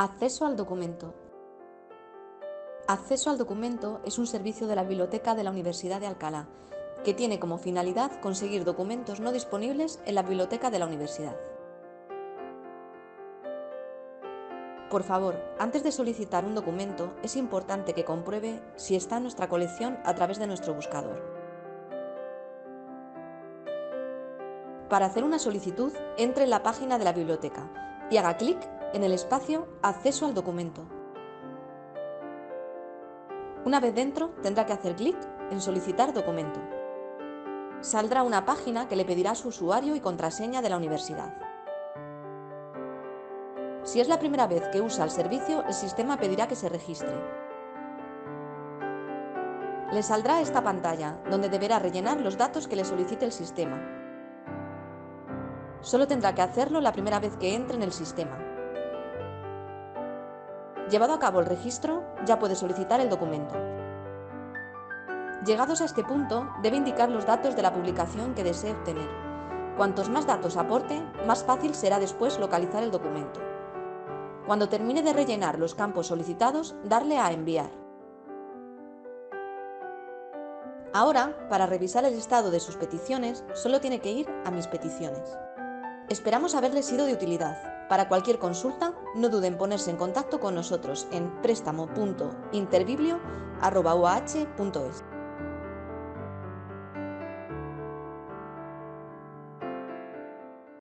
Acceso al documento. Acceso al documento es un servicio de la Biblioteca de la Universidad de Alcalá, que tiene como finalidad conseguir documentos no disponibles en la biblioteca de la universidad. Por favor, antes de solicitar un documento, es importante que compruebe si está en nuestra colección a través de nuestro buscador. Para hacer una solicitud, entre en la página de la biblioteca y haga clic en el espacio Acceso al documento. Una vez dentro, tendrá que hacer clic en Solicitar documento. Saldrá una página que le pedirá su usuario y contraseña de la universidad. Si es la primera vez que usa el servicio, el sistema pedirá que se registre. Le saldrá esta pantalla, donde deberá rellenar los datos que le solicite el sistema. Solo tendrá que hacerlo la primera vez que entre en el sistema. Llevado a cabo el registro, ya puede solicitar el documento. Llegados a este punto, debe indicar los datos de la publicación que desee obtener. Cuantos más datos aporte, más fácil será después localizar el documento. Cuando termine de rellenar los campos solicitados, darle a Enviar. Ahora, para revisar el estado de sus peticiones, solo tiene que ir a Mis peticiones. Esperamos haberle sido de utilidad. Para cualquier consulta, no duden en ponerse en contacto con nosotros en préstamo.interbiblio.es.